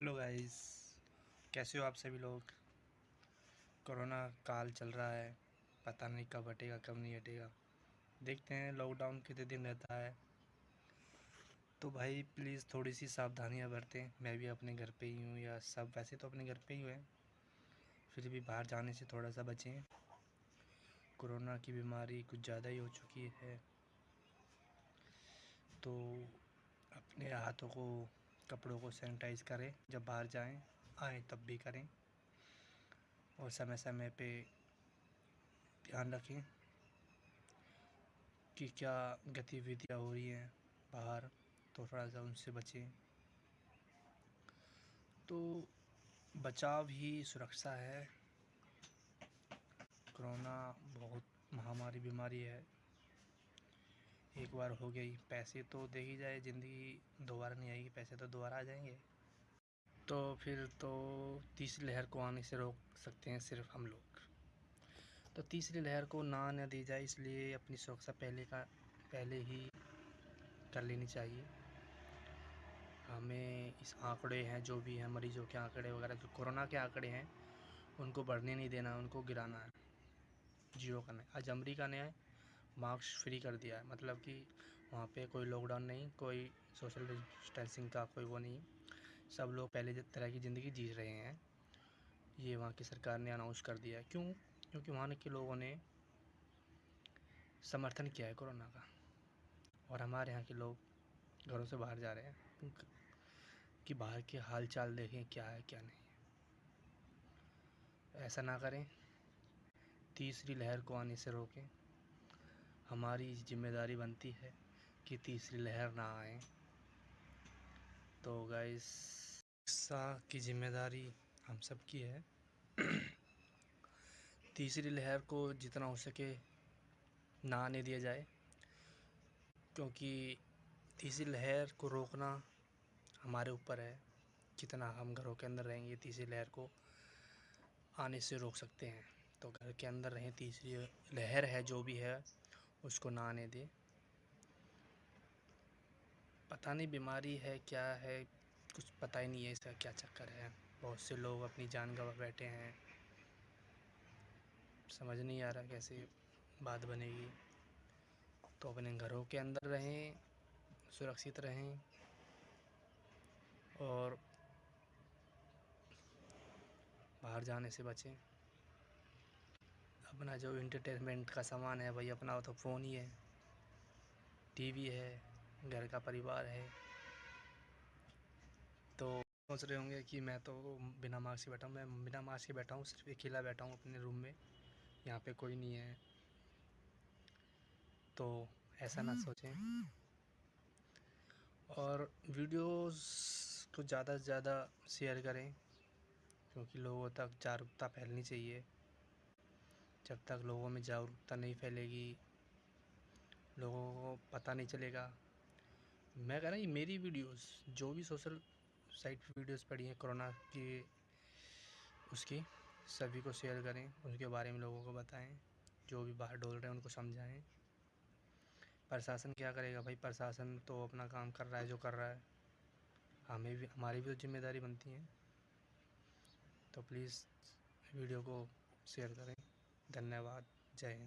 Hello guys कैसे हो आप सभी लोग? कोरोना काल चल रहा है। पता नहीं कब हटेगा, कब नहीं हटेगा। देखते हैं लॉकडाउन कितने दिन रहता है। तो भाई प्लीज़ थोड़ी सी सावधानियाँ बरतें। मैं भी अपने घर पे ही हूँ या सब, वैसे तो अपने घर पे ही हैं। फिर भी बाहर जाने से थोड़ा सा बचें। कोरोना की बीमारी कुछ ज़्यादा ही हो चुकी है। तो अपने हाथों को कपड़ों को सैनिटाइज़ करें, जब बाहर जाएँ, आएँ तब भी करें। और समय समय पे ध्यान रखें कि क्या गतिविधियाँ हो रही हैं बाहर तो थोड़ा सा उनसे बचें। तो बचाव ही सुरक्षा है। कोरोना बहुत महामारी बीमारी है। एक बार हो गई, पैसे तो दे ही जाए, ज़िंदगी दोबारा नहीं आएगी, पैसे तो दोबारा आ जाएँगे। तो फिर तो तीसरी लहर को आने से रोक सकते हैं सिर्फ़ हम लोग। तो तीसरी लहर को ना आने दी जाए, इसलिए अपनी सुरक्षा पहले का, पहले ही कर लेनी चाहिए। हमें इस आंकड़े हैं, जो भी हैं, मरीजों के आंकड़े वगैरह, जो कोरोना के आंकड़े हैं, उनको बढ़ने नहीं देना, उनको गिराना है। ज़ीरो करना है आज अमरीका ने मास्क फ्री कर दिया है। मतलब कि वहाँ पे कोई लॉकडाउन नहीं, कोई सोशल डिस्टेंसिंग का कोई वो नहीं। सब लोग पहले तरह की ज़िंदगी जी रहे हैं। ये वहाँ की सरकार ने अनाउंस कर दिया है। क्यों? क्योंकि वहाँ के लोगों ने समर्थन किया है कोरोना का। और हमारे यहाँ के लोग घरों से बाहर जा रहे हैं। कि बाहर के हाल चाल देखें क्या है, क्या नहीं ऐसा ना करें। तीसरी लहर को आने से रोकें। हमारी ज़िम्मेदारी बनती है कि तीसरी लहर ना आए। तो गाइस सा की ज़िम्मेदारी हम सब की है। तीसरी लहर को जितना हो सके ना आने दिया जाए, क्योंकि तीसरी लहर को रोकना हमारे ऊपर है। कितना हम घरों के अंदर रहेंगे, तीसरी लहर को आने से रोक सकते हैं। तो घर के अंदर रहें, तीसरी लहर है जो भी है उसको ना आने दे। पता नहीं बीमारी है क्या है, कुछ पता ही नहीं है इसका क्या चक्कर है। बहुत से लोग अपनी जान गवा बैठे हैं। समझ नहीं आ रहा कैसे बात बनेगी। तो अपने घरों के अंदर रहें, सुरक्षित रहें और बाहर जाने से बचें। अपना जो इंटरटेनमेंट का सामान है भाई अपना तो फ़ोन ही है। टीवी है, घर का परिवार है। तो सोच रहे होंगे कि मैं तो बिना मास्क के बैठा हूँ, मैं बिना मास्क के बैठा हूँ, सिर्फ़ अकेला बैठा हूँ अपने रूम में। यहाँ पे कोई नहीं है। तो ऐसा ना सोचें। और वीडियोस को ज़्यादा से ज़्यादा शेयर करें, क्योंकि लोगों तक जागरूकता फैलनी चाहिए। जब तक लोगों में जागरूकता नहीं फैलेगी, लोगों को पता नहीं चलेगा। मैं कह रहा ये मेरी वीडियोस जो भी सोशल साइट पर वीडियोस पड़ी हैं कोरोना की, उसकी, सभी को शेयर करें, उनके बारे में लोगों को बताएँ, जो भी बाहर डोल रहे हैं, उनको समझाएँ। प्रशासन क्या करेगा भाई? प्रशासन तो अपना काम कर रहा है, जो कर रहा है। हमें भी, हमारी भी तो ज़िम्मेदारी बनती है। तो प्लीज़ वीडियो को शेयर करें। धन्यवाद। जय हिंद।